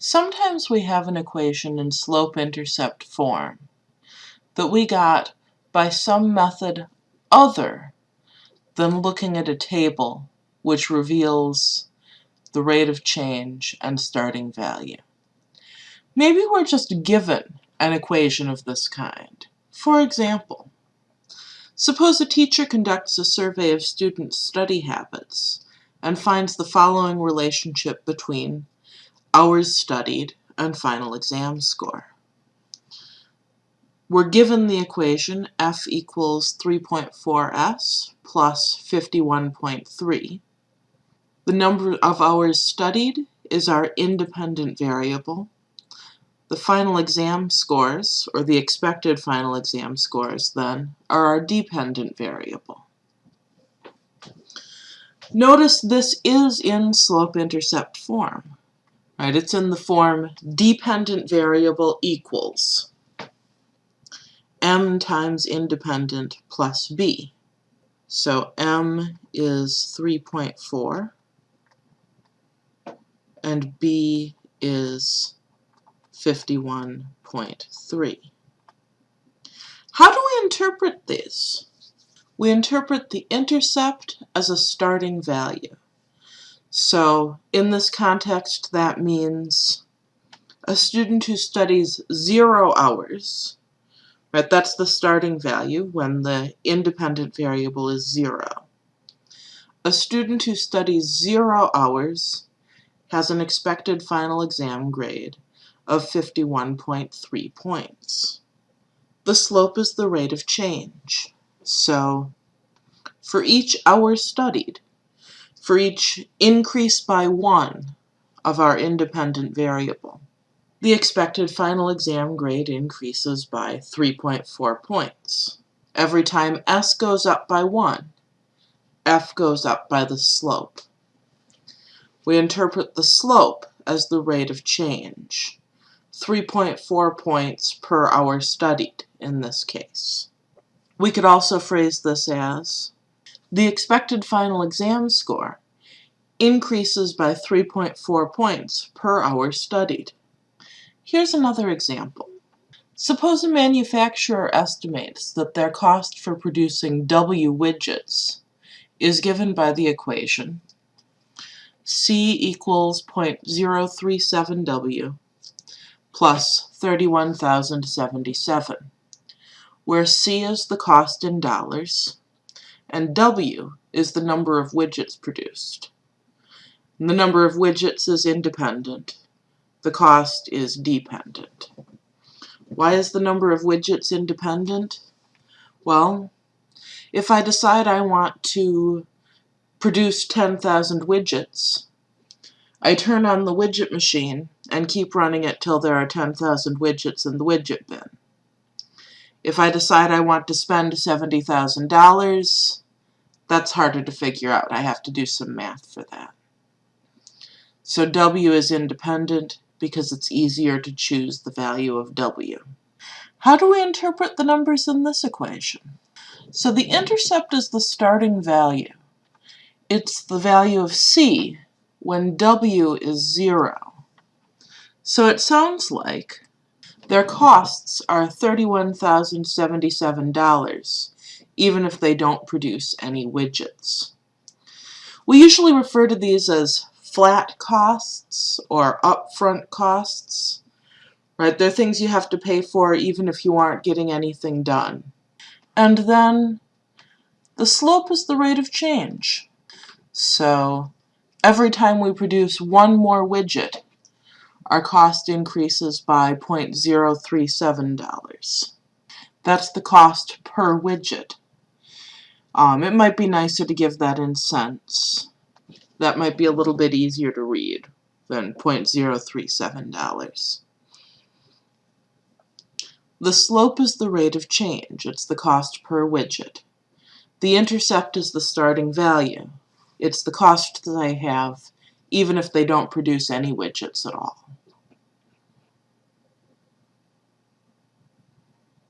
Sometimes we have an equation in slope-intercept form that we got by some method other than looking at a table which reveals the rate of change and starting value. Maybe we're just given an equation of this kind. For example, suppose a teacher conducts a survey of students' study habits and finds the following relationship between hours studied, and final exam score. We're given the equation f equals 3.4s plus 51.3. The number of hours studied is our independent variable. The final exam scores, or the expected final exam scores then, are our dependent variable. Notice this is in slope-intercept form. Right, it's in the form dependent variable equals m times independent plus b. So m is 3.4 and b is 51.3. How do we interpret these? We interpret the intercept as a starting value. So in this context, that means a student who studies zero hours, right, that's the starting value when the independent variable is zero. A student who studies zero hours has an expected final exam grade of 51.3 points. The slope is the rate of change. So for each hour studied, for each increase by one of our independent variable. The expected final exam grade increases by 3.4 points. Every time S goes up by 1, F goes up by the slope. We interpret the slope as the rate of change, 3.4 points per hour studied in this case. We could also phrase this as the expected final exam score increases by 3.4 points per hour studied. Here's another example. Suppose a manufacturer estimates that their cost for producing W widgets is given by the equation C equals 0.037W plus 31,077, where C is the cost in dollars and W is the number of widgets produced. And the number of widgets is independent. The cost is dependent. Why is the number of widgets independent? Well, if I decide I want to produce 10,000 widgets, I turn on the widget machine and keep running it till there are 10,000 widgets in the widget bin. If I decide I want to spend $70,000, that's harder to figure out. I have to do some math for that. So W is independent because it's easier to choose the value of W. How do we interpret the numbers in this equation? So the intercept is the starting value. It's the value of C when W is zero. So it sounds like their costs are $31,077, even if they don't produce any widgets. We usually refer to these as flat costs or upfront costs. Right? They're things you have to pay for even if you aren't getting anything done. And then the slope is the rate of change. So every time we produce one more widget, our cost increases by $0.037. That's the cost per widget. Um, it might be nicer to give that in cents. That might be a little bit easier to read than $0.037. The slope is the rate of change. It's the cost per widget. The intercept is the starting value. It's the cost that I have even if they don't produce any widgets at all.